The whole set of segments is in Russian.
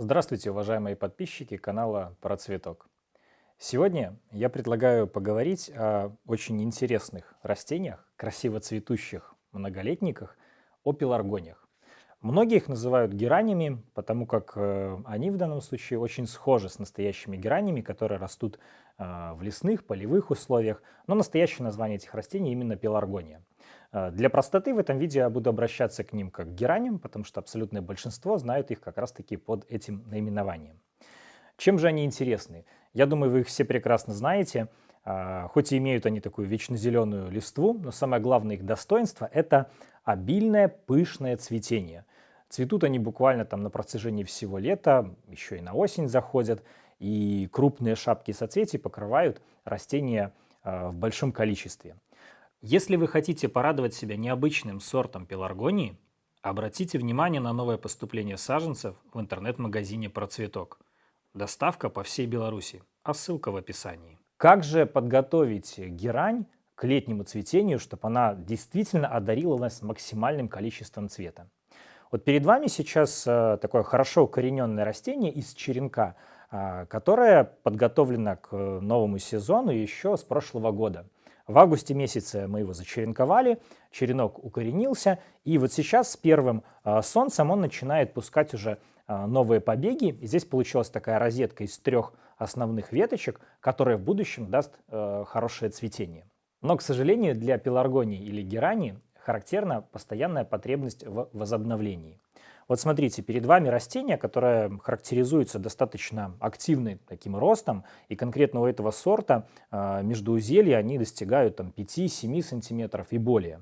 Здравствуйте, уважаемые подписчики канала Про Цветок. Сегодня я предлагаю поговорить о очень интересных растениях, красиво цветущих многолетниках, о пеларгониях. Многие их называют геранями, потому как э, они в данном случае очень схожи с настоящими геранями, которые растут э, в лесных, полевых условиях, но настоящее название этих растений именно пеларгония. Э, для простоты в этом видео я буду обращаться к ним как к гераням, потому что абсолютное большинство знают их как раз-таки под этим наименованием. Чем же они интересны? Я думаю, вы их все прекрасно знаете. Хоть и имеют они такую вечно зеленую листву, но самое главное их достоинство – это обильное пышное цветение. Цветут они буквально там на протяжении всего лета, еще и на осень заходят, и крупные шапки соцветий покрывают растения э, в большом количестве. Если вы хотите порадовать себя необычным сортом пеларгонии, обратите внимание на новое поступление саженцев в интернет-магазине «Процветок». Доставка по всей Беларуси, а ссылка в описании. Как же подготовить герань к летнему цветению, чтобы она действительно одарила нас максимальным количеством цвета. Вот перед вами сейчас э, такое хорошо укорененное растение из черенка, э, которое подготовлено к новому сезону еще с прошлого года. В августе месяце мы его зачеренковали, черенок укоренился, и вот сейчас с первым э, солнцем он начинает пускать уже новые побеги. И здесь получилась такая розетка из трех основных веточек, которая в будущем даст хорошее цветение. Но, к сожалению, для пеларгонии или герани характерна постоянная потребность в возобновлении. Вот смотрите, перед вами растение, которое характеризуется достаточно активным таким ростом, и конкретно у этого сорта э, междуузелья они достигают там, 5-7 сантиметров и более.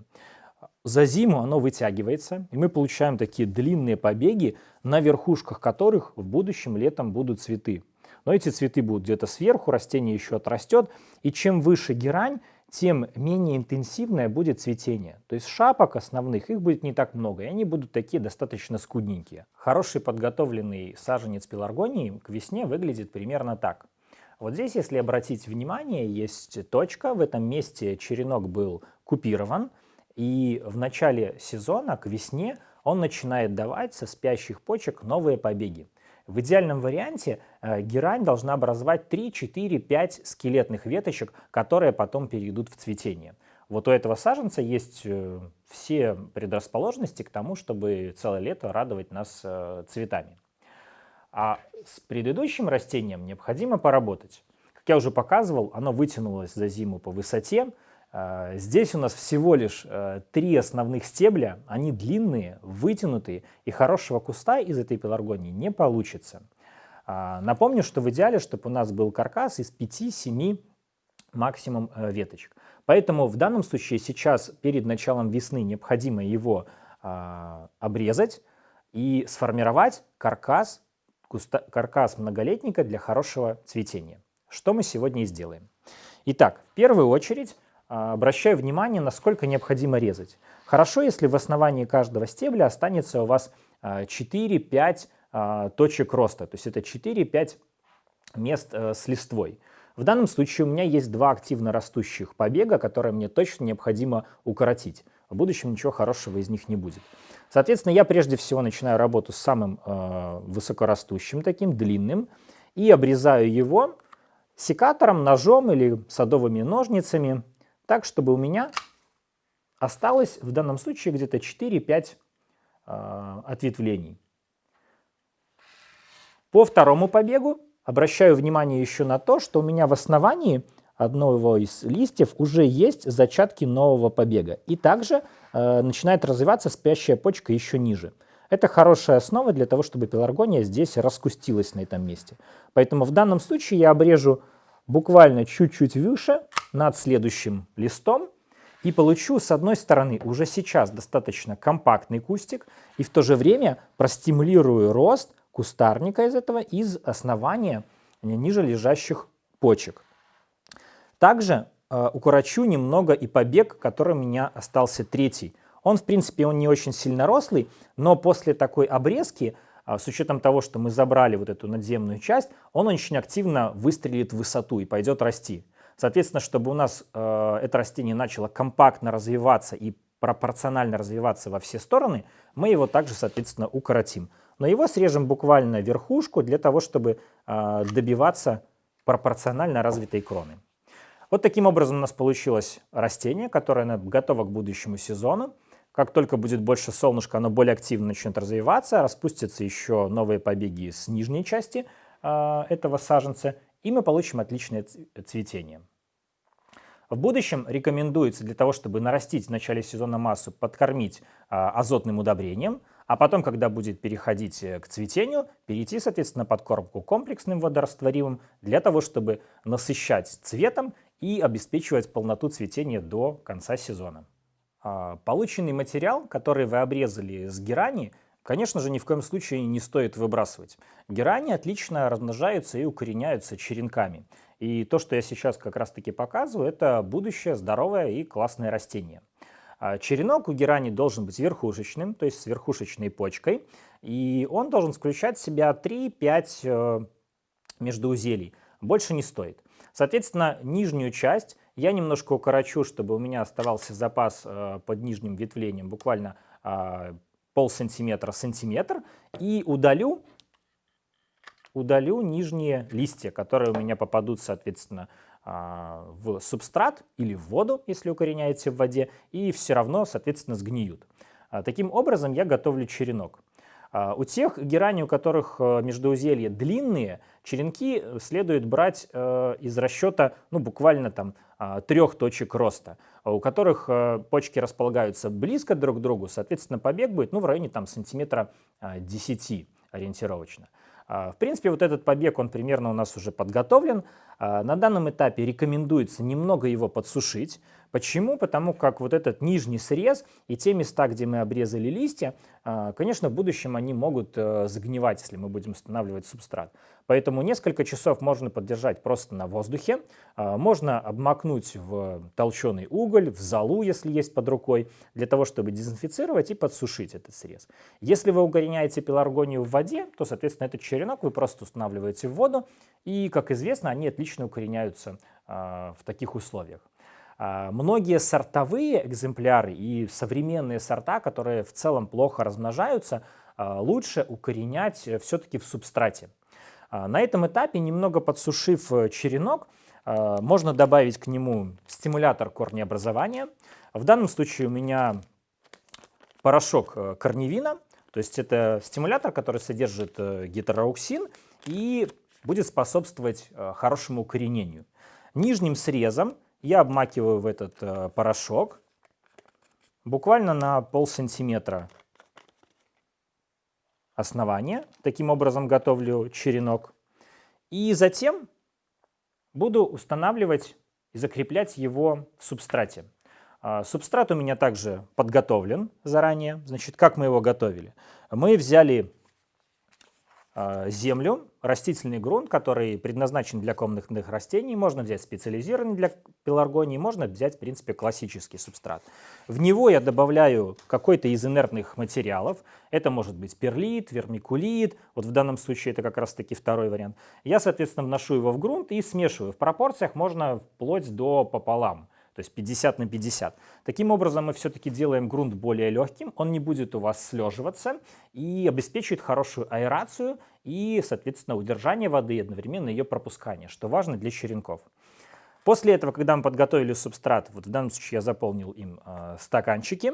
За зиму оно вытягивается, и мы получаем такие длинные побеги, на верхушках которых в будущем летом будут цветы. Но эти цветы будут где-то сверху, растение еще отрастет, и чем выше герань, тем менее интенсивное будет цветение. То есть шапок основных, их будет не так много, и они будут такие достаточно скудненькие. Хороший подготовленный саженец пеларгонии к весне выглядит примерно так. Вот здесь, если обратить внимание, есть точка, в этом месте черенок был купирован, и в начале сезона, к весне, он начинает давать со спящих почек новые побеги. В идеальном варианте э, герань должна образовать 3, 4, 5 скелетных веточек, которые потом перейдут в цветение. Вот у этого саженца есть э, все предрасположенности к тому, чтобы целое лето радовать нас э, цветами. А с предыдущим растением необходимо поработать. Как я уже показывал, оно вытянулось за зиму по высоте, здесь у нас всего лишь э, три основных стебля, они длинные, вытянутые, и хорошего куста из этой пеларгонии не получится. А, напомню, что в идеале, чтобы у нас был каркас из 5-7 максимум э, веточек. Поэтому в данном случае сейчас перед началом весны необходимо его а, обрезать и сформировать каркас, куста, каркас многолетника для хорошего цветения. Что мы сегодня и сделаем. Итак, в первую очередь а, обращаю внимание, насколько необходимо резать. Хорошо, если в основании каждого стебля останется у вас 4-5 а, а, точек роста, то есть это 4-5 мест э, с листвой. В данном случае у меня есть два активно растущих побега, которые мне точно необходимо укоротить. В будущем ничего хорошего из них не будет. Соответственно, я прежде всего начинаю работу с самым э, высокорастущим, таким длинным, и обрезаю его секатором, ножом или садовыми ножницами так, чтобы у меня осталось в данном случае где-то 4-5 э, ответвлений. По второму побегу обращаю внимание еще на то, что у меня в основании одного из листьев уже есть зачатки нового побега. И также э, начинает развиваться спящая почка еще ниже. Это хорошая основа для того, чтобы пеларгония здесь раскустилась на этом месте. Поэтому в данном случае я обрежу буквально чуть-чуть выше над следующим листом и получу с одной стороны уже сейчас достаточно компактный кустик и в то же время простимулирую рост кустарника из этого из основания ниже лежащих почек. Также э, укорочу немного и побег, который у меня остался третий. Он, в принципе, он не очень сильно рослый, но после такой обрезки с учетом того, что мы забрали вот эту надземную часть, он очень активно выстрелит в высоту и пойдет расти. Соответственно, чтобы у нас э, это растение начало компактно развиваться и пропорционально развиваться во все стороны, мы его также, соответственно, укоротим. но его срежем буквально верхушку для того, чтобы э, добиваться пропорционально развитой кроны. Вот таким образом у нас получилось растение, которое готово к будущему сезону. Как только будет больше солнышка, оно более активно начнет развиваться, распустятся еще новые побеги с нижней части э, этого саженца, и мы получим отличное цветение. В будущем рекомендуется для того, чтобы нарастить в начале сезона массу, подкормить а, азотным удобрением, а потом, когда будет переходить э, к цветению, перейти, соответственно, подкормку комплексным водорастворимым для того, чтобы насыщать цветом и обеспечивать полноту цветения до конца сезона. А, полученный материал, который вы обрезали с герани, конечно же, ни в коем случае не стоит выбрасывать. Герани отлично размножаются и укореняются черенками. И то, что я сейчас как раз-таки показываю, это будущее здоровое и классное растение. А, черенок у герани должен быть верхушечным, то есть с верхушечной почкой, и он должен включать в себя 3-5 э, междуузелий. Больше не стоит. Соответственно, нижнюю часть я немножко укорочу, чтобы у меня оставался запас э, под нижним ветвлением буквально э, пол сантиметра, сантиметр, и удалю удалю нижние листья, которые у меня попадут, соответственно, а, в субстрат или в воду, если укореняете в воде, и все равно, соответственно, сгниют. А, таким образом я готовлю черенок. А, у тех герани, у которых э, междуузелья длинные, черенки следует брать э, из расчета ну, буквально там трех точек роста, у которых э, почки располагаются близко друг к другу, соответственно, побег будет ну, в районе там, сантиметра 10 ориентировочно. А, в принципе, вот этот побег, он примерно у нас уже подготовлен. А, на данном этапе рекомендуется немного его подсушить. Почему? Потому как вот этот нижний срез и те места, где мы обрезали листья, а, конечно, в будущем они могут э, загнивать, если мы будем устанавливать субстрат. Поэтому несколько часов можно поддержать просто на воздухе. Можно обмакнуть в толченый уголь, в золу, если есть под рукой, для того, чтобы дезинфицировать и подсушить этот срез. Если вы угоняете пеларгонию в воде, то, соответственно, этот черенок вы просто устанавливаете в воду, и, как известно, они отлично укореняются в таких условиях. А, многие сортовые экземпляры и современные сорта, которые в целом плохо размножаются, а, лучше укоренять э, все-таки в субстрате. А, на этом этапе, немного подсушив э, черенок, можно добавить к нему стимулятор корнеобразования. В данном случае у меня порошок э, корневина, то есть это стимулятор, который содержит гетероуксин и будет способствовать хорошему укоренению. Нижним срезом я обмакиваю в этот э, порошок буквально на пол сантиметра основания. Таким образом готовлю черенок. И затем буду устанавливать и закреплять его в субстрате. А, субстрат у меня также подготовлен заранее. Значит, как мы его готовили? Мы взяли землю, растительный грунт, который предназначен для комнатных растений. Можно взять специализированный для пеларгонии, можно взять, в принципе, классический субстрат. В него я добавляю какой-то из инертных материалов. Это может быть перлит, вермикулит. Вот в данном случае это как раз-таки второй вариант. Я, соответственно, вношу его в грунт и смешиваю. В пропорциях можно вплоть до пополам то есть 50 на 50. Таким образом мы все-таки делаем грунт более легким, он не будет у вас слеживаться и обеспечивает хорошую аэрацию и, соответственно, удержание воды и одновременно ее пропускание, что важно для черенков. После этого, когда мы подготовили субстрат, вот в данном случае я заполнил им э, стаканчики,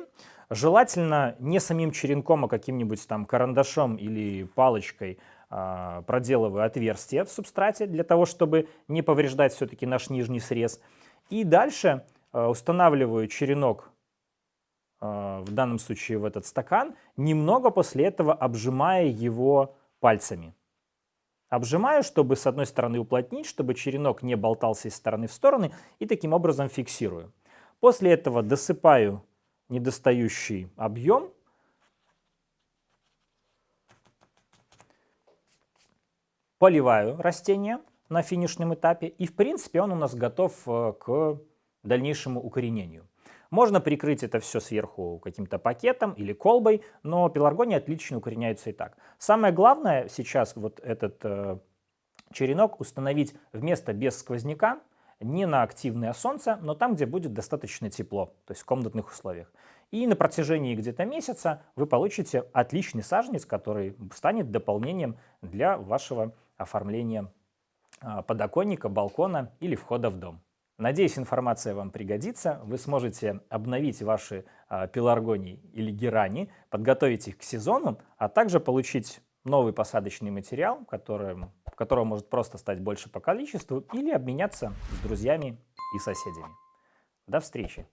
желательно не самим черенком, а каким-нибудь там карандашом или палочкой э, проделываю отверстие в субстрате для того, чтобы не повреждать все-таки наш нижний срез. И дальше устанавливаю черенок, э, в данном случае в этот стакан, немного после этого обжимая его пальцами. Обжимаю, чтобы с одной стороны уплотнить, чтобы черенок не болтался из стороны в стороны, и таким образом фиксирую. После этого досыпаю недостающий объем. Поливаю растение на финишном этапе. И в принципе он у нас готов э, к дальнейшему укоренению. Можно прикрыть это все сверху каким-то пакетом или колбой, но пеларгония отлично укореняются и так. Самое главное сейчас вот этот э, черенок установить в место без сквозняка, не на активное солнце, но там, где будет достаточно тепло, то есть в комнатных условиях. И на протяжении где-то месяца вы получите отличный саженец, который станет дополнением для вашего оформления а, подоконника, балкона или входа в дом. Надеюсь, информация вам пригодится. Вы сможете обновить ваши э, пеларгонии или герани, подготовить их к сезону, а также получить новый посадочный материал, который, которого может просто стать больше по количеству, или обменяться с друзьями и соседями. До встречи!